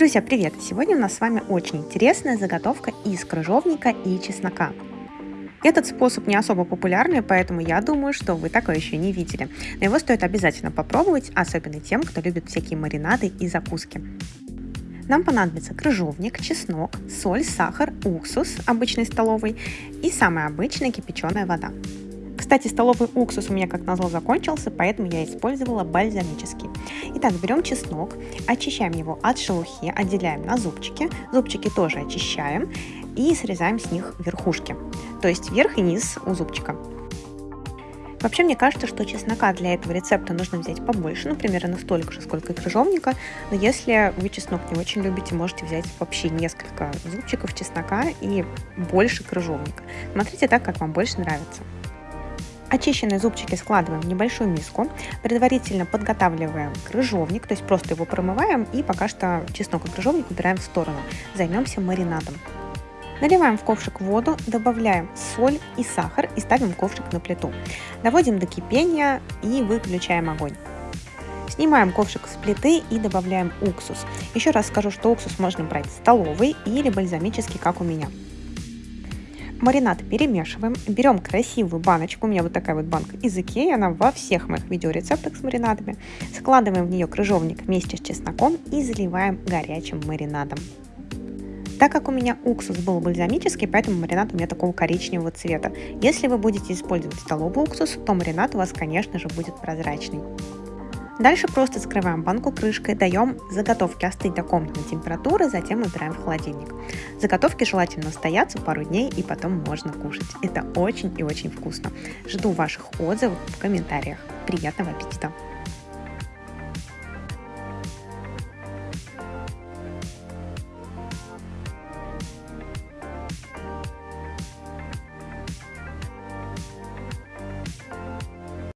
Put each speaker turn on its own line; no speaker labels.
Друзья, привет! Сегодня у нас с вами очень интересная заготовка из крыжовника и чеснока. Этот способ не особо популярный, поэтому я думаю, что вы такое еще не видели. Но его стоит обязательно попробовать, особенно тем, кто любит всякие маринады и закуски. Нам понадобится крыжовник, чеснок, соль, сахар, уксус обычный столовый и самая обычная кипяченая вода. Кстати, столовый уксус у меня, как назло, закончился, поэтому я использовала бальзамический. Итак, берем чеснок, очищаем его от шелухи, отделяем на зубчики. Зубчики тоже очищаем и срезаем с них верхушки, то есть верх и низ у зубчика. Вообще, мне кажется, что чеснока для этого рецепта нужно взять побольше, ну, примерно столько же, сколько и крыжовника. Но если вы чеснок не очень любите, можете взять вообще несколько зубчиков чеснока и больше крыжовника. Смотрите так, как вам больше нравится. Очищенные зубчики складываем в небольшую миску, предварительно подготавливаем крыжовник, то есть просто его промываем и пока что чеснок и крыжовник убираем в сторону. Займемся маринадом. Наливаем в ковшик воду, добавляем соль и сахар и ставим ковшик на плиту. Доводим до кипения и выключаем огонь. Снимаем ковшик с плиты и добавляем уксус. Еще раз скажу, что уксус можно брать столовый или бальзамический, как у меня. Маринад перемешиваем, берем красивую баночку, у меня вот такая вот банка из Икеи, она во всех моих видеорецептах с маринадами. Складываем в нее крыжовник вместе с чесноком и заливаем горячим маринадом. Так как у меня уксус был бальзамический, поэтому маринад у меня такого коричневого цвета. Если вы будете использовать столовый уксус, то маринад у вас, конечно же, будет прозрачный. Дальше просто скрываем банку крышкой, даем заготовке остыть до комнатной температуры, затем убираем в холодильник. Заготовки желательно стоятся пару дней и потом можно кушать. Это очень и очень вкусно. Жду ваших отзывов в комментариях. Приятного аппетита!